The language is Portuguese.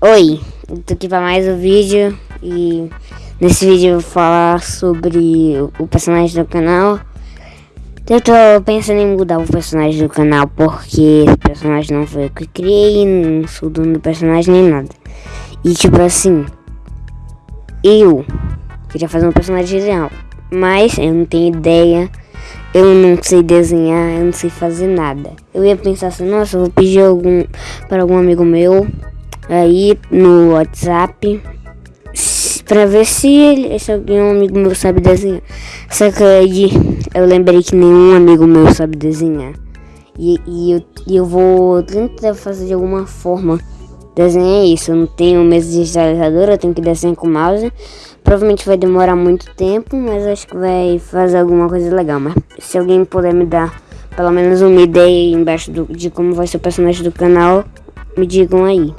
Oi, tô aqui para mais um vídeo e nesse vídeo eu vou falar sobre o personagem do canal. Eu tô pensando em mudar o personagem do canal porque esse personagem não foi eu que criei, não sou dono do personagem nem nada. E tipo assim, eu queria fazer um personagem real, mas eu não tenho ideia, eu não sei desenhar, eu não sei fazer nada. Eu ia pensar assim, nossa, eu vou pedir algum para algum amigo meu aí no WhatsApp para ver se, ele, se algum amigo meu sabe desenhar. Só que aí eu lembrei que nenhum amigo meu sabe desenhar. E, e, eu, eu vou tentar fazer de alguma forma desenhar isso. Eu não tenho mesa digitalizador, eu tenho que desenhar com mouse. Provavelmente vai demorar muito tempo, mas acho que vai fazer alguma coisa legal. Mas se alguém puder me dar pelo menos uma ideia embaixo do, de como vai ser o personagem do canal, me digam aí.